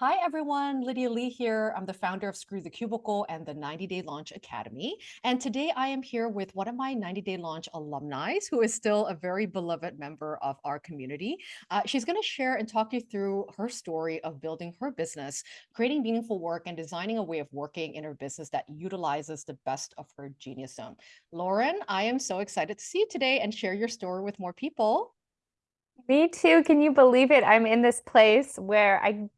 Hi, everyone. Lydia Lee here. I'm the founder of Screw the Cubicle and the 90 Day Launch Academy. And today I am here with one of my 90 Day Launch alumni who is still a very beloved member of our community. Uh, she's going to share and talk you through her story of building her business, creating meaningful work, and designing a way of working in her business that utilizes the best of her genius zone. Lauren, I am so excited to see you today and share your story with more people. Me too. Can you believe it? I'm in this place where I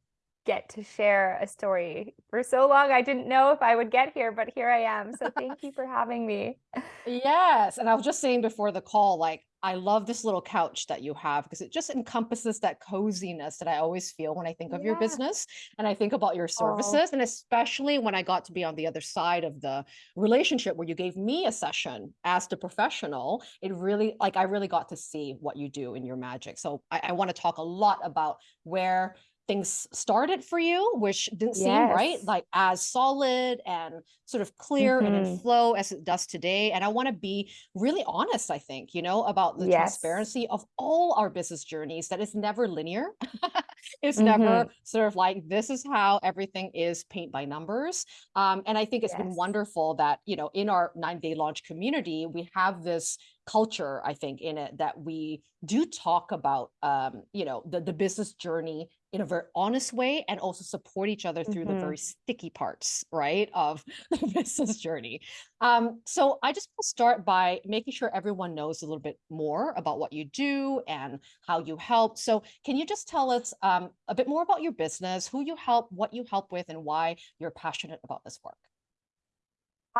get to share a story. For so long, I didn't know if I would get here, but here I am. So thank you for having me. Yes. And I was just saying before the call, like, I love this little couch that you have because it just encompasses that coziness that I always feel when I think of yeah. your business and I think about your services. Oh. And especially when I got to be on the other side of the relationship where you gave me a session as the professional, it really, like, I really got to see what you do in your magic. So I, I want to talk a lot about where things started for you, which didn't yes. seem right, like as solid and sort of clear mm -hmm. and in mm-hmm. flow as it does today. And I want to be really honest, I think, you know, about the yes. transparency of all our business journeys, that it's never linear. it's mm -hmm. never sort of like, this is how everything is paint by numbers. Um, and I think it's yes. been wonderful that, you know, in our nine day launch community, we have this culture, I think, in it that we do talk about, um, you know, the, the business journey in a very honest way and also support each other through mm -hmm. the very mm-hmm. sticky parts, right, of the business journey. Um, so I just want to start by making sure everyone knows a little bit more about what you do and how you help. So can you just tell us um, a bit more about your business, who you help, what you help with, and why you're passionate about this work?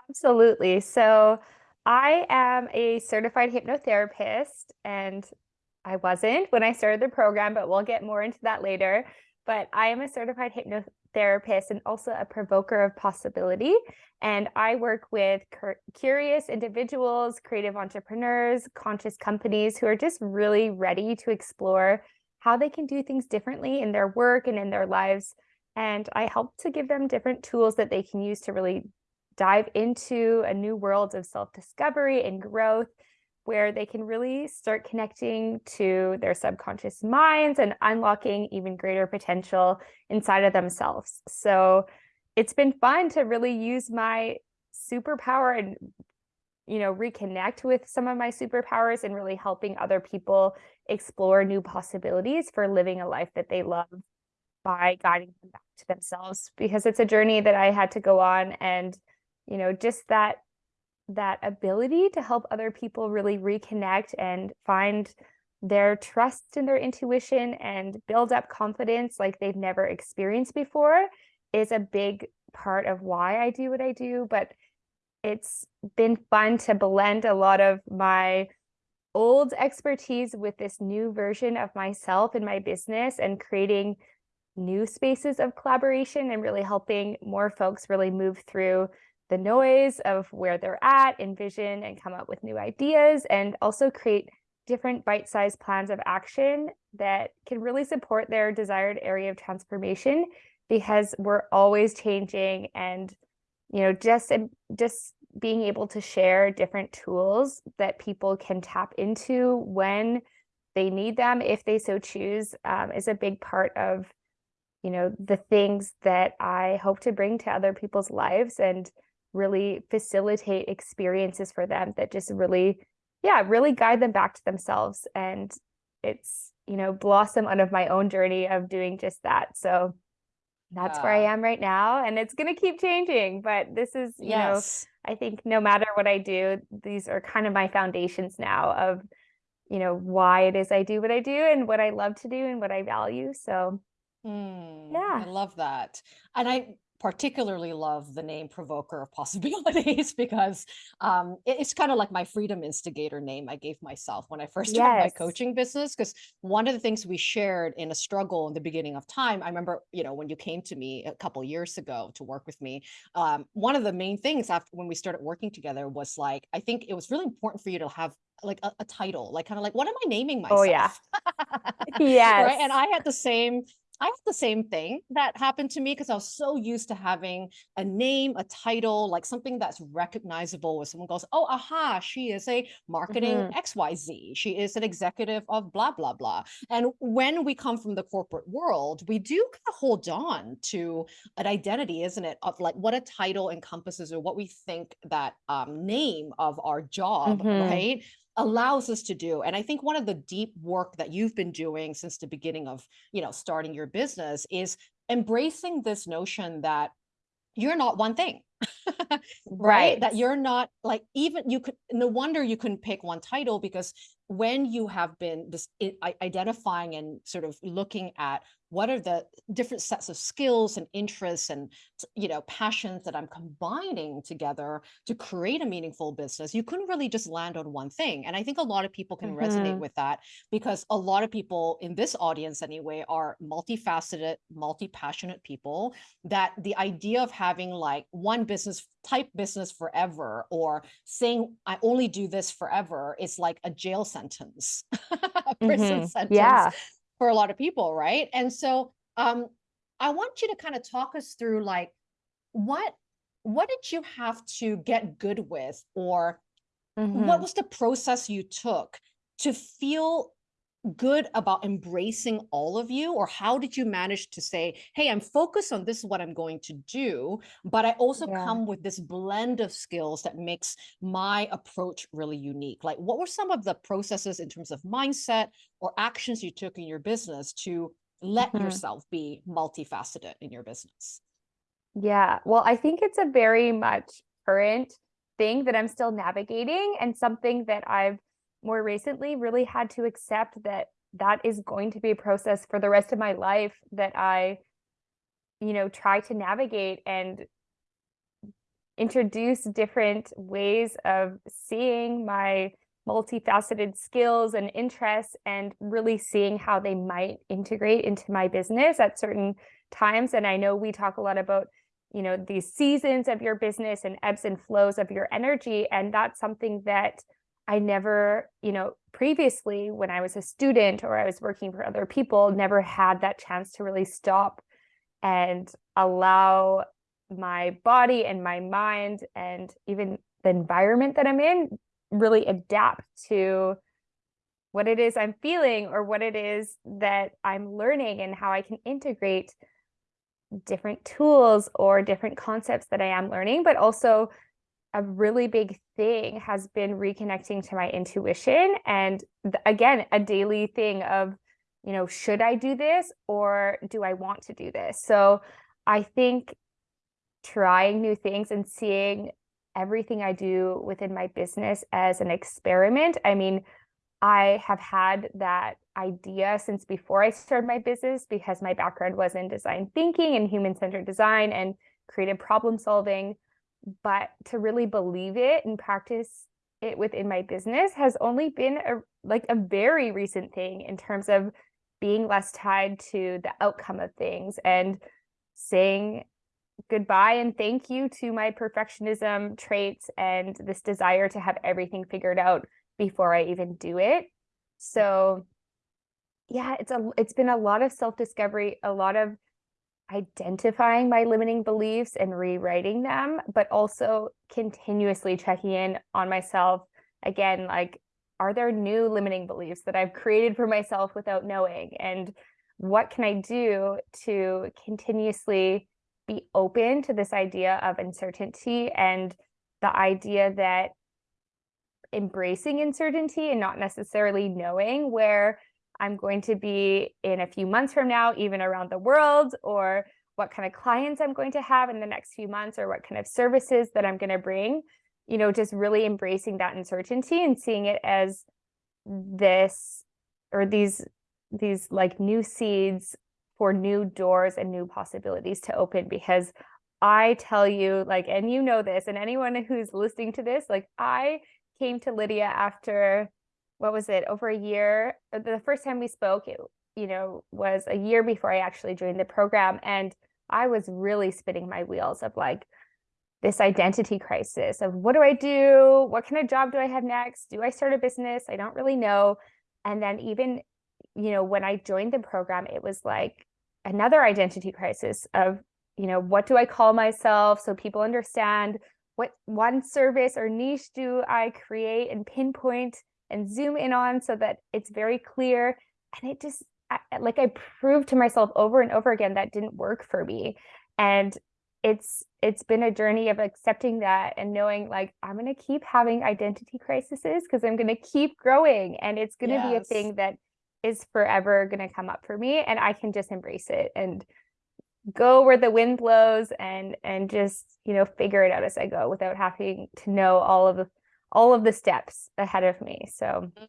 Absolutely. So I am a certified hypnotherapist and I wasn't when I started the program, but we'll get more into that later. But I am a certified hypnotherapist and also a provoker of possibility. And I work with curious individuals, creative entrepreneurs, conscious companies who are just really ready to explore how they can do things differently in their work and in their lives. And I help to give them different tools that they can use to really dive into a new world of self-discovery and growth where they can really start connecting to their subconscious minds and unlocking even greater potential inside of themselves. So it's been fun to really use my superpower and you know reconnect with some of my superpowers and really helping other people explore new possibilities for living a life that they love by guiding them back to themselves because it's a journey that I had to go on and you know just that that ability to help other people really reconnect and find their trust in their intuition and build up confidence like they've never experienced before is a big part of why I do what I do. But it's been fun to blend a lot of my old expertise with this new version of myself in my business and creating new spaces of collaboration and really helping more folks really move through the noise of where they're at, envision and come up with new ideas, and also create different bite-sized plans of action that can really support their desired area of transformation because we're always changing and you know just just being able to share different tools that people can tap into when they need them if they so choose um, is a big part of you know the things that i hope to bring to other people's lives and really facilitate experiences for them that just really, yeah, really guide them back to themselves. And it's, you know, blossom out of my own journey of doing just that. So that's where I am right now. And it's going to keep changing. But this is, you yes. know, I think no matter what I do, these are kind of my foundations now of, you know, why it is I do what I do and what I love to do and what I value. So, mm, yeah. I love that. And I particularly love the name provoker of possibilities because um, it, it's kind of like my freedom instigator name I gave myself when I first started yes. my coaching business. Because one of the things we shared in a struggle in the beginning of time, I remember, you know, when you came to me a couple years ago to work with me, um, one of the main things after when we started working together was like, I think it was really important for you to have like a, a title, like kind of like, what am I naming myself? Oh yeah. yes. Right. And I had the same I had the same thing that happened to me because I was so used to having a name, a title, like something that's recognizable where someone goes, oh, aha, she is a marketing Mhm. XYZ. She is an executive of blah, blah, blah. And when we come from the corporate world, we do kind of hold on to an identity, isn't it? Of like what a title encompasses or what we think that um, name of our job, Mhm. right? Allows us to do and i think one of the deep work that you've been doing since the beginning of you know starting your business is embracing this notion that you're not one thing right? That you're not like even you could no wonder you couldn't pick one title because when you have been this identifying and sort of looking at what are the different sets of skills and interests and you know passions that i'm combining together to create a meaningful business you couldn't really just land on one thing and i think a lot of people can resonate Mhm. with that because a lot of people in this audience anyway are multifaceted multi-passionate people that the idea of having like one business type business forever or saying I only do this forever is like a jail sentence, a prison Mhm. sentence Yeah. For a lot of people, right? And so um I want you to kind of talk us through like what what did you have to get good with or what Mhm. was the process you took to feel good about embracing all of you or how did you manage to say hey i'm focused on this is what i'm going to do but i also Yeah. come with this blend of skills that makes my approach really unique like what were some of the processes in terms of mindset or actions you took in your business to let Mhm. yourself be multifaceted in your business Yeah. Well, I think it's a very much current thing that I'm still navigating and something that I've more recently really had to accept that that is going to be a process for the rest of my life that I, you know, try to navigate and introduce different ways of seeing my multifaceted skills and interests and really seeing how they might integrate into my business at certain times. And I know we talk a lot about you know these seasons of your business and ebbs and flows of your energy. And that's something that I never you know previously when I was a student or I was working for other people never had that chance to really stop and allow my body and my mind and even the environment that I'm in really adapt to what it is I'm feeling or what it is that I'm learning and how I can integrate different tools or different concepts that I am learning, but also a really big thing has been reconnecting to my intuition and again a daily thing of you know should I do this or do I want to do this so I think trying new things and seeing everything I do within my business as an experiment I mean I have had that idea since before I started my business because my background was in design thinking and human centered design and creative problem solving. But to really believe it and practice it within my business has only been a like a very recent thing in terms of being less tied to the outcome of things and saying goodbye and thank you to my perfectionism traits and this desire to have everything figured out before I even do it. So yeah, it's a it's been a lot of self-discovery, a lot of identifying my limiting beliefs and rewriting them, but also continuously checking in on myself. Again like are there new limiting beliefs that I've created for myself without knowing? And what can I do to continuously be open to this idea of uncertainty and the idea that embracing uncertainty and not necessarily knowing where I'm going to be in a few months from now, even around the world, or what kind of clients I'm going to have in the next few months, or what kind of services that I'm going to bring. You know, just really embracing that uncertainty and seeing it as this or these these like new seeds for new doors and new possibilities to open because I tell you like and you know this and anyone who's listening to this like I came to Lydia after what was it over a year uh, the first time we spoke it you know was a year before I actually joined the program and I was really spinning my wheels of like this identity crisis of what do I do? What kind of job do I have next? Do I start a business? I don't really know. And then even you know when I joined the program it was like another identity crisis of, you know, what do I call myself so people understand? What one service or niche do I create and pinpoint and zoom in on so that it's very clear. And it just, I, like I proved to myself over and over again that didn't work for me. And it's it's been a journey of accepting that and knowing like I'm going to keep having identity crises because I'm going to keep growing and it's going to yes. be a thing that is forever going to come up for me and I can just embrace it and go where the wind blows and and just you know figure it out as I go without having to know all of the all of the steps ahead of me so mm.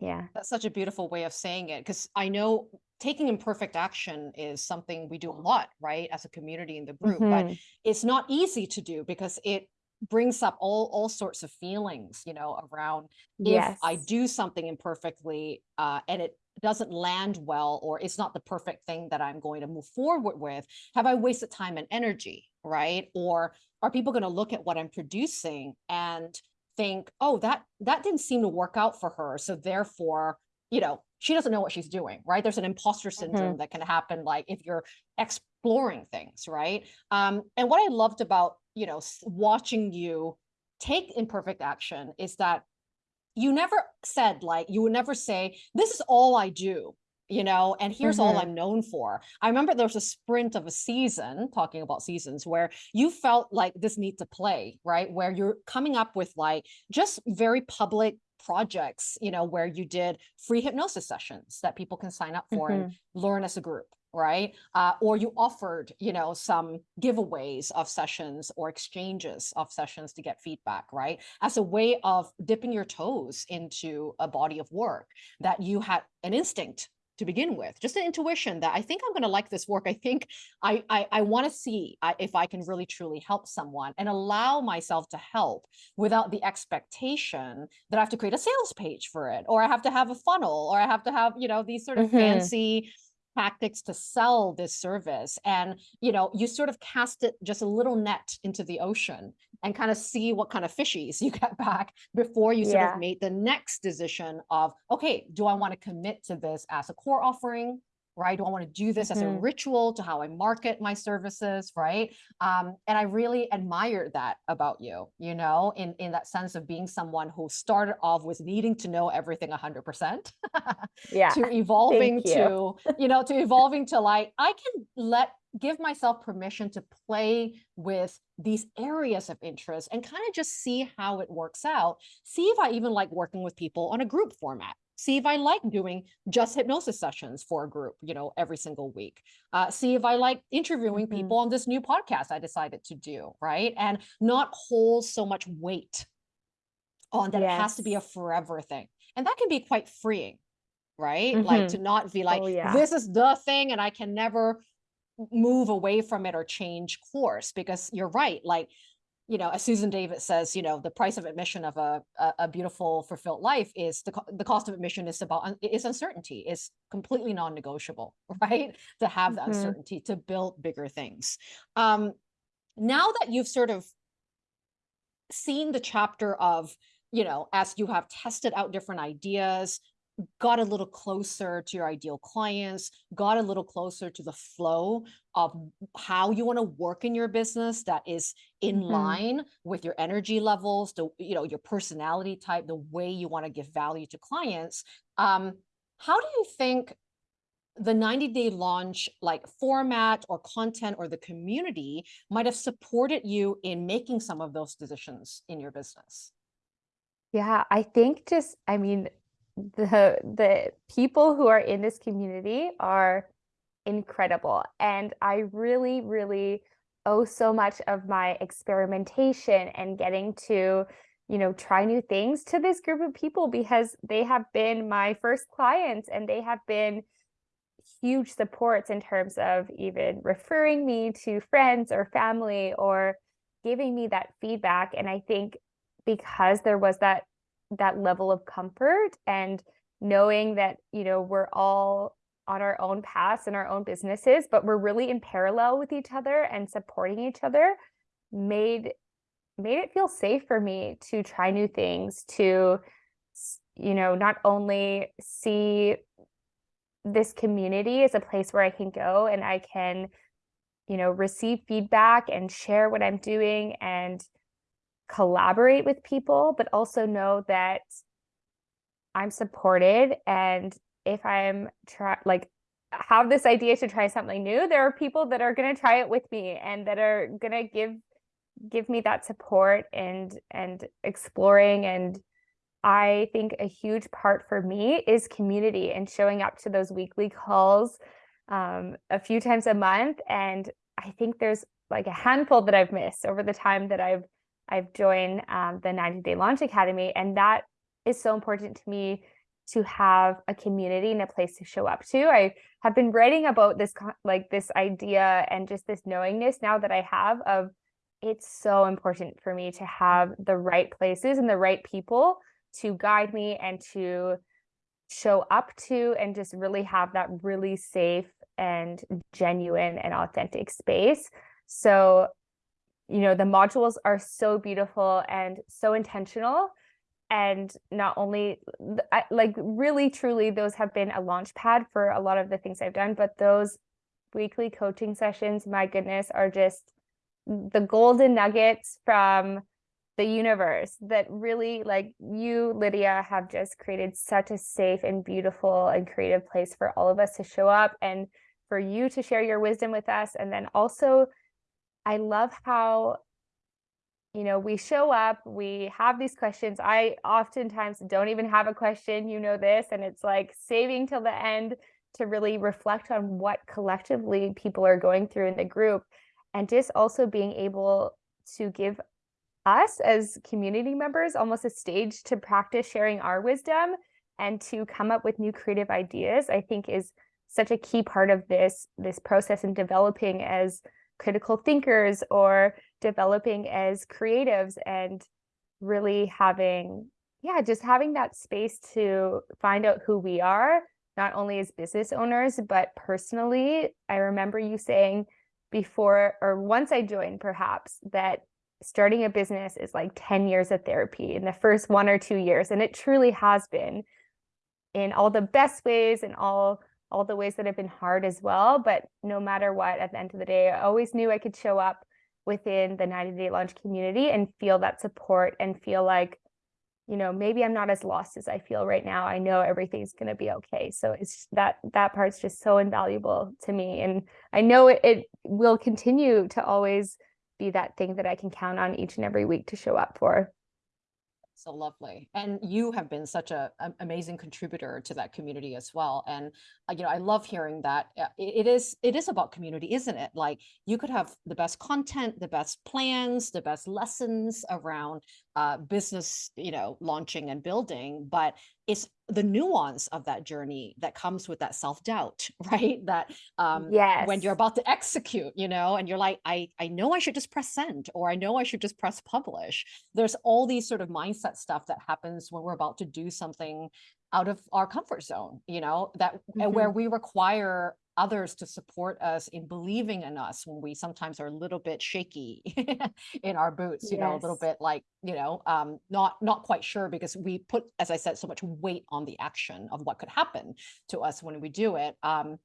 yeah that's such a beautiful way of saying it because I know taking imperfect action is something we do a lot right as a community in the group mm -hmm. but mm-hmm. it's not easy to do because it brings up all all sorts of feelings you know around yes. if i do something imperfectly uh, and it doesn't land well or it's not the perfect thing that I'm going to move forward with, have I wasted time and energy, right? Or are people going to look at what I'm producing and think, oh, that that didn't seem to work out for her. So therefore, you know, she doesn't know what she's doing, right? There's an imposter syndrome mm -hmm. that can happen like if you're exploring things, right? Um, and what I loved about, you know, watching you take imperfect action is that you never said like you would never say this is all i do you know and here's mm -hmm. all mm-hmm. i'm known for i remember there was a sprint of a season talking about seasons where you felt like this need to play right where you're coming up with like just very public projects you know where you did free hypnosis sessions that people can sign up for mm -hmm. and mm-hmm. learn as a group right? Uh, or you offered, you know, some giveaways of sessions or exchanges of sessions to get feedback, right? As a way of dipping your toes into a body of work that you had an instinct to begin with, just an intuition that I think I'm going to like this work. I think I I, I want to see if I can really truly help someone and allow myself to help without the expectation that I have to create a sales page for it, or I have to have a funnel, or I have to have you know these sort of mm -hmm. fancy tactics to sell this service and you know you sort of cast it just a little net into the ocean and kind of see what kind of fishies you get back before you sort yeah. of make the next decision of okay do i want to commit to this as a core offering right? Do I want to do this mm -hmm. as a mm-hmm. ritual to how I market my services, right? Um, and I really admire that about you, you know, in, in that sense of being someone who started off with needing to know everything 100%. yeah. To evolving you. to, you know, to evolving to like, I can let give myself permission to play with these areas of interest and kind of just see how it works out. See if I even like working with people on a group format, see if I like doing just hypnosis sessions for a group, you know, every single week. Uh, see if I like interviewing mm -hmm. people on this new podcast I decided to do, right? And not hold so much weight on that yes. it has to be a forever thing. And that can be quite freeing, right? Mm -hmm. Like to mm-hmm. not be like, oh, yeah. this is the thing and I can never move away from it or change course because you're right. Like you know, as Susan David says, you know, the price of admission of a, a, a beautiful, fulfilled life is the, the cost of admission is about, is uncertainty, is completely non-negotiable, right? To have mm -hmm. the mm-hmm. uncertainty, to build bigger things. Um, now that you've sort of seen the chapter of, you know, as you have tested out different ideas, got a little closer to your ideal clients, got a little closer to the flow of how you want to work in your business that is in mm -hmm. line with your energy levels, the you know your personality type, the way you want to give value to clients. Um, how do you think the 90 day launch like format or content or the community might have supported you in making some of those decisions in your business? Yeah, I think just, I mean, the the people who are in this community are incredible. And i really really owe so much of my experimentation and getting to you know try new things to this group of people because they have been my first clients and they have been huge supports in terms of even referring me to friends or family or giving me that feedback. And i think because there was that that level of comfort and knowing that you know we're all on our own paths and our own businesses but we're really in parallel with each other and supporting each other made made it feel safe for me to try new things to you know not only see this community as a place where I can go and I can, you know, receive feedback and share what I'm doing and collaborate with people, but also know that I'm supported. And if I'm try like have this idea to try something new, there are people that are going to try it with me and that are going to give give me that support and and exploring and I think a huge part for me is community and showing up to those weekly calls um, a few times a month. And I think there's like a handful that I've missed over the time that I've I've joined um, the 90 Day Launch Academy, and that is so important to me to have a community and a place to show up to. I have been writing about this like this idea and just this knowingness now that I have of it's so important for me to have the right places and the right people to guide me and to show up to and just really have that really safe and genuine and authentic space. So, you know, the modules are so beautiful and so intentional. And not only like really truly, those have been a launch pad for a lot of the things I've done, but those weekly coaching sessions, my goodness, are just the golden nuggets from the universe that really like you lydia have just created such a safe and beautiful and creative place for all of us to show up and for you to share your wisdom with us and then also i love how you know we show up we have these questions. I oftentimes don't even have a question you know this and it's like saving till the end to really reflect on what collectively people are going through in the group and just also being able to give us as community members almost a stage to practice sharing our wisdom and to come up with new creative ideas i think is such a key part of this this process in developing as critical thinkers or developing as creatives and really having yeah just having that space to find out who we are not only as business owners but personally. I remember you saying before or once i joined perhaps that starting a business is like 10 years of therapy in the first one or two years and it truly has been in all the best ways and all all the ways that have been hard as well but no matter what at the end of the day i always knew i could show up within the 90 day launch community and feel that support and feel like you know maybe i'm not as lost as i feel right now. I know everything's going to be okay. So it's that that part's just so invaluable to me. And i know it, it will continue to always be that thing that I can count on each and every week to show up for. So lovely. And you have been such a, an amazing contributor to that community as well. And uh, you know, I love hearing that uh, it, it is it is about community, isn't it? Like you could have the best content, the best plans, the best lessons around uh, business, you know, launching and building, but it's the nuance of that journey that comes with that self-doubt right that um yes. when you're about to execute you know and you're like i i know i should just press send or i know i should just press publish there's all these sort of mindset stuff that happens when we're about to do something out of our comfort zone you know that mm-hmm. where we require others to support us in believing in us when we sometimes are a little bit shaky in our boots you yes. know a little bit like you know um not not quite sure because we put as i said so much weight on the action of what could happen to us when we do it um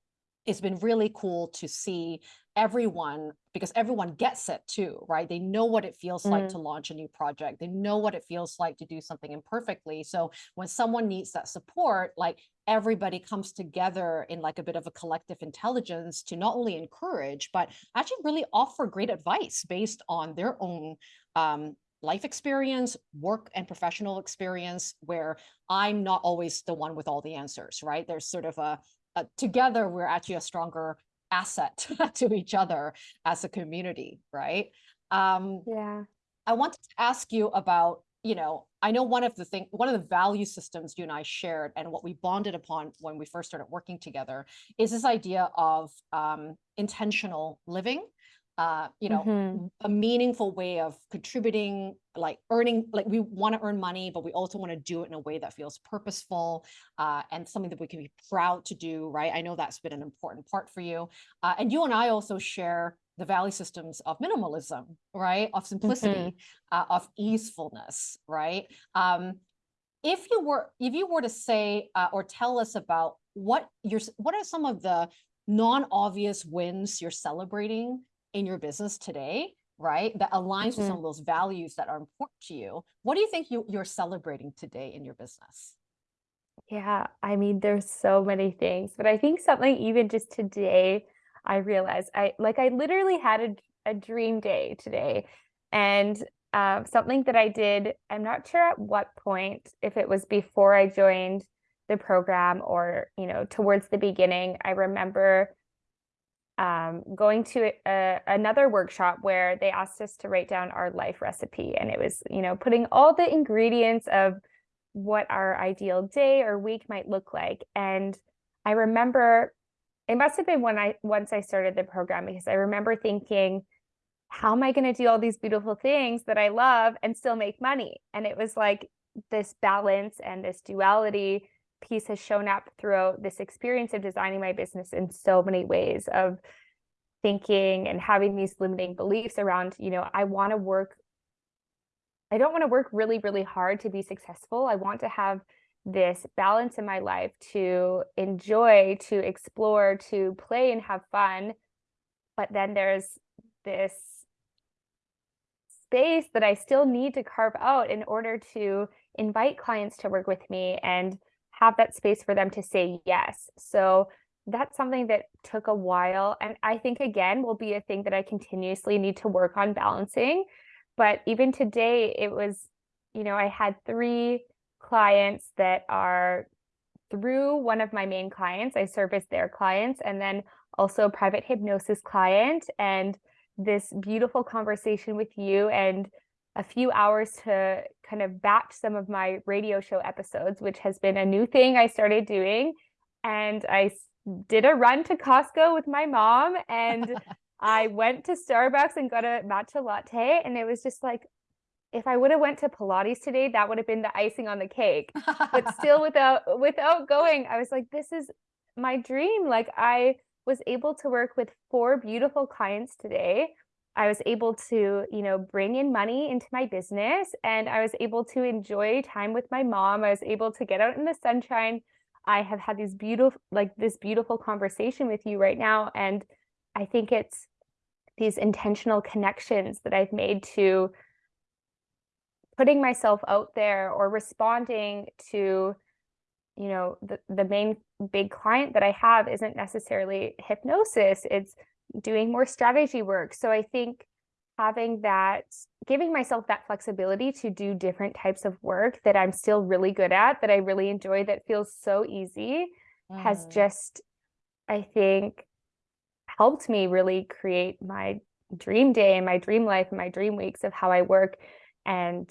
it's been really cool to see everyone because everyone gets it too right they know what it feels mm. like to launch a new project they know what it feels like to do something imperfectly so when someone needs that support like everybody comes together in like a bit of a collective intelligence to not only encourage but actually really offer great advice based on their own um, life experience, work and professional experience, where I'm not always the one with all the answers, right? There's sort of a uh, together we're actually a stronger asset to each other as a community right? Um yeah. I wanted to ask you about you know i know one of the thing one of the value systems you and i shared and what we bonded upon when we first started working together is this idea of um, intentional living uh, you know, mm-hmm. a meaningful way of contributing, like earning, like we want to earn money, but we also want to do it in a way that feels purposeful uh, and something that we can be proud to do, right? I know that's been an important part for you. Uh, and you and I also share the value systems of minimalism, right? Of simplicity, mm-hmm. of easefulness, right? Um, if you were if you were to say uh, or tell us about what you're what are some of the non-obvious wins you're celebrating in your business today, right? That aligns with some Mhm. of those values that are important to you. What do you think you, you're celebrating today in your business? Yeah, I mean, there's so many things, but I think something even just today, I realized I like I literally had a, a dream day today, and um, something that I did. I'm not sure at what point, if it was before I joined the program or you know towards the beginning. I remember um, going to a, another workshop where they asked us to write down our life recipe, and it was you know putting all the ingredients of what our ideal day or week might look like. And I remember it must have been when I once I started the program because I remember thinking, how am I going to do all these beautiful things that I love and still make money? And it was like this balance and this duality piece has shown up throughout this experience of designing my business in so many ways of thinking and having these limiting beliefs around, you know, I want to work I don't want to work really, really hard to be successful. I want to have this balance in my life to enjoy, to explore, to play and have fun. But then there's this space that I still need to carve out in order to invite clients to work with me and have that space for them to say yes. So that's something that took a while. And I think, again, will be a thing that I continuously need to work on balancing but even today, it was, you know, I had three clients that are through one of my main clients. I service their clients and then also a private hypnosis client and this beautiful conversation with you and a few hours to kind of batch some of my radio show episodes, which has been a new thing I started doing. And I did a run to Costco with my mom and I went to Starbucks and got a matcha latte, and it was just like, if I would have went to Pilates today, that would have been the icing on the cake. But still without without going, I was like, this is my dream. Like I was able to work with four beautiful clients today. I was able to, you know, bring in money into my business and I was able to enjoy time with my mom. I was able to get out in the sunshine. I have had these beautiful like this beautiful conversation with you right now and I think it's these intentional connections that I've made to putting myself out there or responding to you know the, the main big client that I have isn't necessarily hypnosis it's doing more strategy work so I think having that giving myself that flexibility to do different types of work that I'm still really good at that I really enjoy that feels so easy has Mm. just I think helped me really create my dream day and my dream life and my dream weeks of how I work. And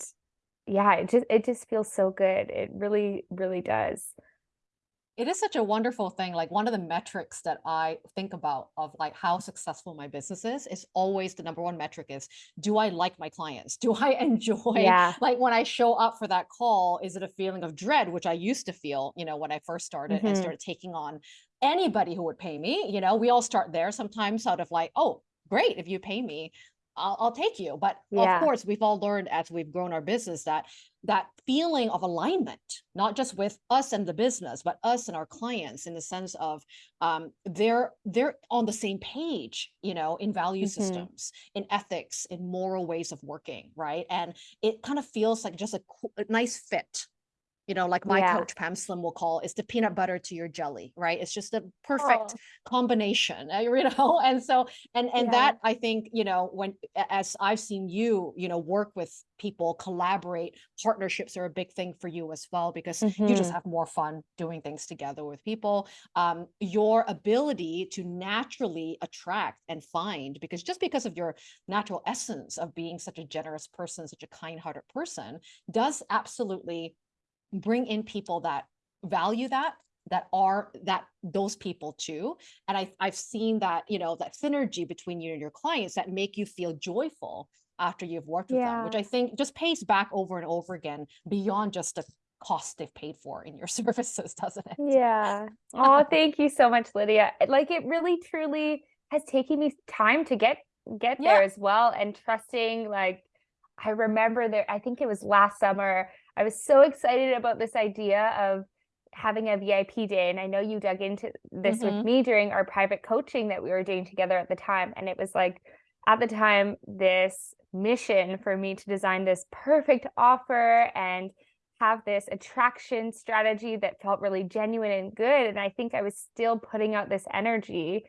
yeah, it just it just feels so good. It really, really does. It is such a wonderful thing. Like one of the metrics that I think about of like how successful my business is, is always the number one metric is, do I like my clients? Do I enjoy, Yeah. like when I show up for that call, is it a feeling of dread, which I used to feel, you know, when I first started and hmm started taking on anybody who would pay me, you know, we all start there sometimes out of like, oh, great, if you pay me, I'll, I'll take you. But of course, we've all learned as we've grown our business that that feeling of alignment, not just with us and the business, but us and our clients in the sense of um, they're they're on the same page, you know, in value hmm systems, in ethics, in moral ways of working, right? And it kind of feels like just a, a nice fit. You know, like my Yeah. coach Pam Slim will call it's the peanut butter to your jelly, right? It's just a perfect Oh, combination, you know. And so, and and yeah. that I think, you know, when as I've seen you, you know, work with people, collaborate, partnerships are a big thing for you as well because you just hmm have more fun doing things together with people. Um, your ability to naturally attract and find, because just because of your natural essence of being such a generous person, such a kind-hearted person, does absolutely bring in people that value that that are that those people too and I, i've seen that you know that synergy between you and your clients that make you feel joyful after you've worked with them which i think just pays back over and over again beyond just the cost they've paid for in your services doesn't it Yeah. Oh, thank you so much, Lydia. Like it really truly has taken me time to get get yeah there as well and trusting like I remember there I think it was last summer I was so excited about this idea of having a VIP day. And I know you dug into this Mhm. with me during our private coaching that we were doing together at the time. And it was like, at the time, this mission for me to design this perfect offer and have this attraction strategy that felt really genuine and good. And I think I was still putting out this energy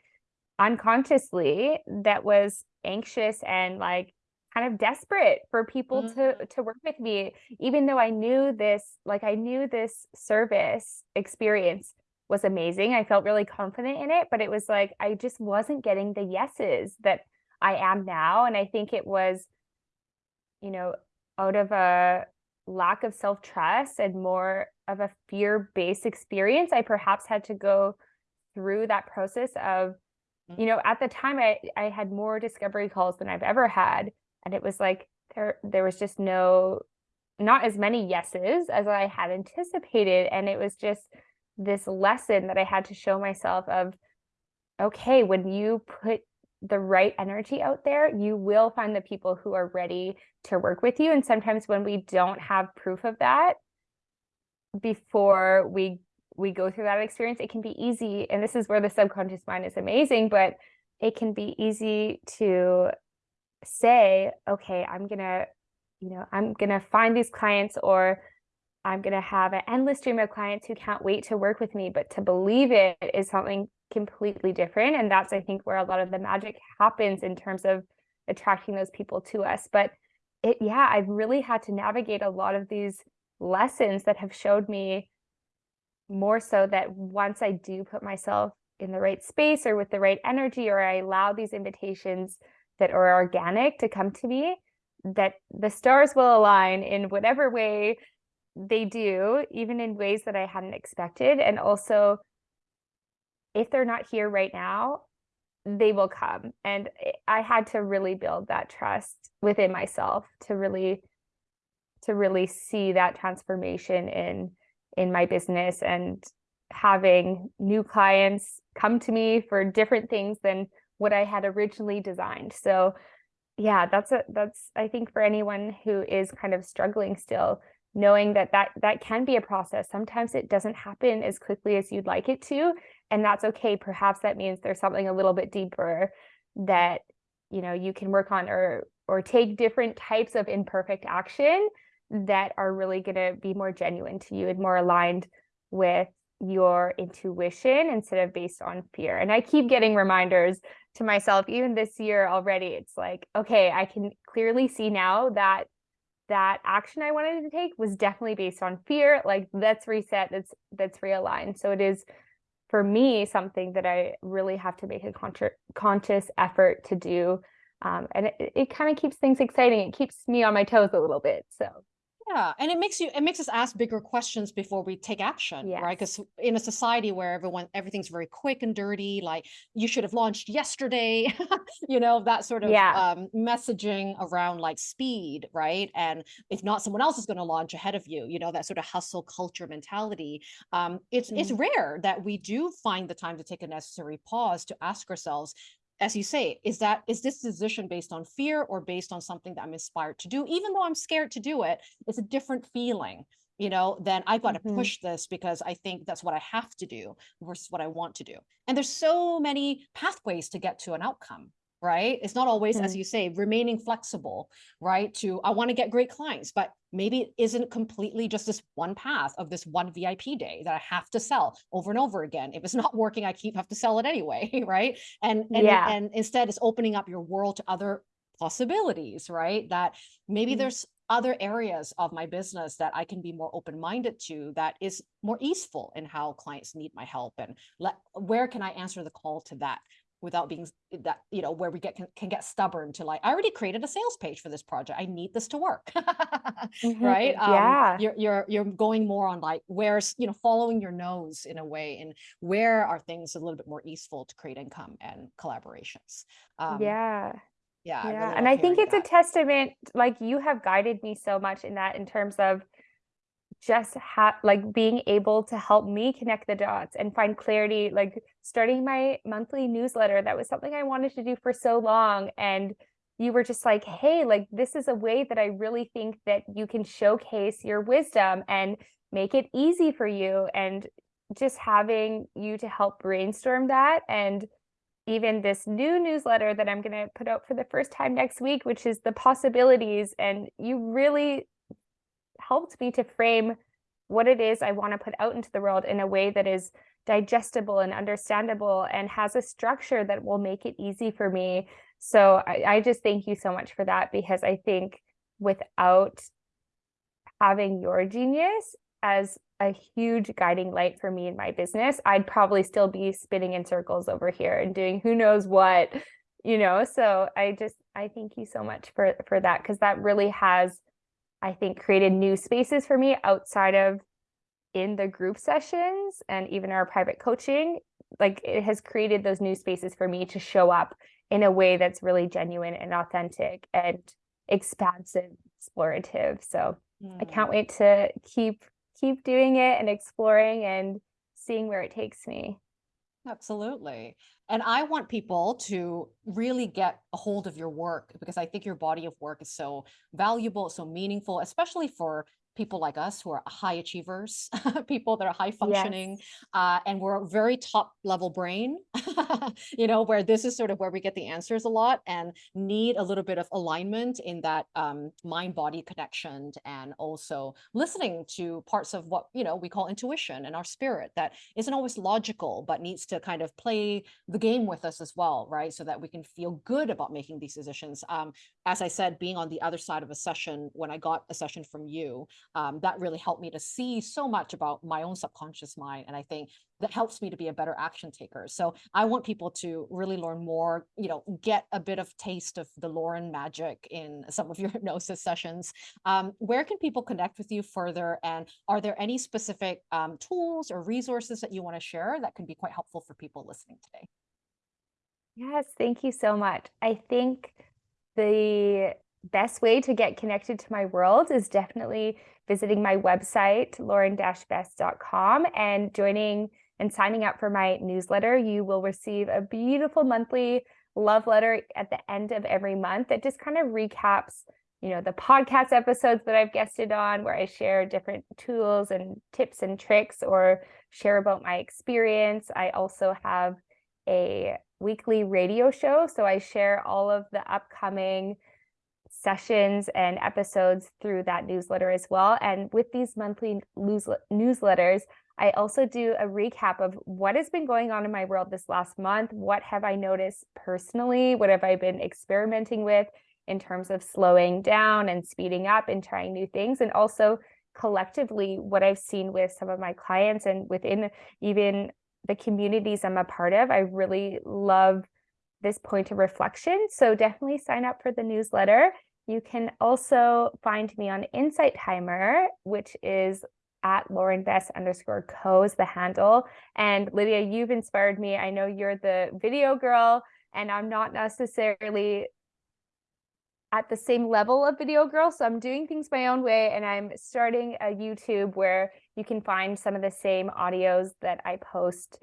unconsciously that was anxious and like kind of desperate for people to Mhm. to work with me even though I knew this like I knew this service experience was amazing. I felt really confident in it, but it was like I just wasn't getting the yeses that I am now and I think it was you know out of a lack of self-trust and more of a fear-based experience I perhaps had to go through that process of you know at the time I I had more discovery calls than I've ever had and it was like there there was just no not as many yeses as I had anticipated. And it was just this lesson that I had to show myself of okay when you put the right energy out there you will find the people who are ready to work with you. And sometimes when we don't have proof of that before we we go through that experience it can be easy. And this is where the subconscious mind is amazing but it can be easy to say okay i'm gonna you know i'm gonna find these clients or i'm gonna have an endless stream of clients who can't wait to work with me but to believe it is something completely different. And that's i think where a lot of the magic happens in terms of attracting those people to us. But it yeah i've really had to navigate a lot of these lessons that have showed me more so that once I do put myself in the right space or with the right energy, or I allow these invitations that are organic to come to me, that the stars will align in whatever way they do, even in ways that I hadn't expected. And also, if they're not here right now, they will come. And I had to really build that trust within myself to really to really see that transformation in in my business and having new clients come to me for different things than what I had originally designed. So yeah, that's a that's I think for anyone who is kind of struggling still knowing that that that can be a process. Sometimes it doesn't happen as quickly as you'd like it to, and that's okay. Perhaps that means there's something a little bit deeper that you know you can work on or or take different types of imperfect action that are really going to be more genuine to you and more aligned with your intuition instead of based on fear. And I keep getting reminders to myself, even this year already. It's like, okay, I can clearly see now that that action I wanted to take was definitely based on fear. Like let's reset, that's that's realigned. So it is for me something that I really have to make a conscious effort to do. Um, and it, it kind of keeps things exciting. It keeps me on my toes a little bit. So Yeah, and it makes you it makes us ask bigger questions before we take action, right? Because in a society where everyone everything's very quick and dirty, like you should have launched yesterday, you know, that sort of Yeah. um, messaging around like speed, right? And if not, someone else is going to launch ahead of you, you know, that sort of hustle culture mentality. Um, it's it's Mm. rare that we do find the time to take a necessary pause to ask ourselves, as you say, is that is this decision based on fear or based on something that I'm inspired to do, even though I'm scared to do it? it's a different feeling you know then i've got to Mhm. push this because i think that's what i have to do versus what i want to do and there's so many pathways to get to an outcome right it's not always as Mm. you say remaining flexible right to i want to get great clients but maybe it isn't completely just this one path of this one vip day that i have to sell over and over again if it's not working i keep have to sell it anyway right and and Yeah. and instead it's opening up your world to other possibilities right that maybe Mm. there's other areas of my business that I can be more open-minded to that is more easeful in how clients need my help and let where can I answer the call to that without being that you know where we get can, can get stubborn to like I already created a sales page for this project I need this to work Mhm. right um Yeah. you're you're you're going more on like where's you know following your nose in a way and where are things a little bit more easeful to create income and collaborations um Yeah. yeah I Yeah. really And I think it's a testament, like you have guided me so much in that in terms of just ha like being able to help me connect the dots and find clarity, like starting my monthly newsletter. That was something I wanted to do for so long. And you were just like, hey, like this is a way that I really think that you can showcase your wisdom and make it easy for you and just having you to help brainstorm that and even this new newsletter that I'm going to put out for the first time next week, which is the possibilities. And you really helped me to frame what it is I want to put out into the world in a way that is digestible and understandable and has a structure that will make it easy for me. So I, I just thank you so much for that because I think without having your genius as a huge guiding light for me in my business, I'd probably still be spinning in circles over here and doing who knows what, you know. So I just I thank you so much for for that because that really has I think created new spaces for me outside of in the group sessions and even our private coaching. Like it has created those new spaces for me to show up in a way that's really genuine and authentic and expansive, explorative. So mm. I can't wait to keep keep doing it and exploring and seeing where it takes me. Absolutely. And I want people to really get a hold of your work because I think your body of work is so valuable, so meaningful, especially for people like us who are high achievers, people that are high functioning, yes. uh, and we're a very top level brain, you know, where this is sort of where we get the answers a lot and need a little bit of alignment in that um, mind body connection and also listening to parts of what, you know, we call intuition and our spirit that isn't always logical, but needs to kind of play the game with us as well, right? So that we can feel good about making these decisions. Um, as I said, being on the other side of a session, when I got a session from you, um, that really helped me to see so much about my own subconscious mind. And I think that helps me to be a better action taker. So I want people to really learn more, you know, get a bit of taste of the Lauren magic in some of your hypnosis sessions. Um, where can people connect with you further? And are there any specific um, tools or resources that you want to share that can be quite helpful for people listening today? Yes, thank you so much. I think the best way to get connected to my world is definitely visiting my website, lauren-best.com and joining and signing up for my newsletter. You will receive a beautiful monthly love letter at the end of every month that just kind of recaps you know the podcast episodes that I've guested on where I share different tools and tips and tricks or share about my experience. I also have a weekly radio show so I share all of the upcoming sessions and episodes through that newsletter as well. And with these monthly newsletters, I also do a recap of what has been going on in my world this last month. What have I noticed personally? What have I been experimenting with in terms of slowing down and speeding up and trying new things? And also collectively, what I've seen with some of my clients and within even the communities I'm a part of. I really love this point of reflection. So definitely sign up for the newsletter. You can also find me on Insight Timer, which is at Lauren Best underscore co is the handle. And Lydia, you've inspired me. I know you're the video girl, and I'm not necessarily at the same level of video girl. So I'm doing things my own way and I'm starting a YouTube where you can find some of the same audios that I post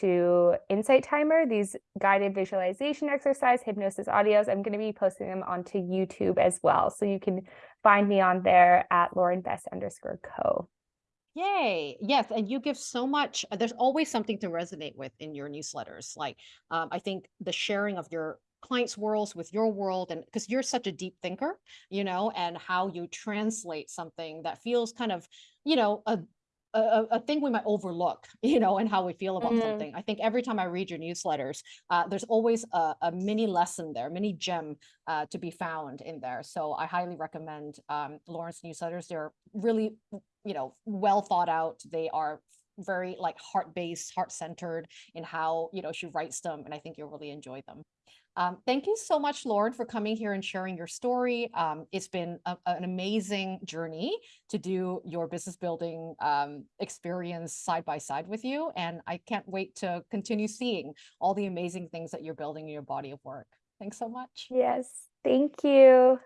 to Insight Timer, these guided visualization exercise, hypnosis audios. I'm going to be posting them onto YouTube as well. So you can find me on there at Lauren Best underscore co. Yay. Yes. And you give so much. Uh, there's always something to resonate with in your newsletters. Like, um, I think the sharing of your clients' worlds with your world, and because you're such a deep thinker, you know, and how you translate something that feels kind of, you know, a a, a, thing we might overlook, you know, and how we feel about mm something. I think every time I read your newsletters, uh, there's always a, a, mini lesson there, mini gem uh, to be found in there. So I highly recommend um, Lauren's newsletters. They're really, you know, well thought out. They are very like heart-based, heart-centered in how, you know, she writes them. And I think you'll really enjoy them. Um, thank you so much, Lauren, for coming here and sharing your story. Um, it's been a, an amazing journey to do your business building um, experience side by side with you. And I can't wait to continue seeing all the amazing things that you're building in your body of work. Thanks so much. Yes, thank you.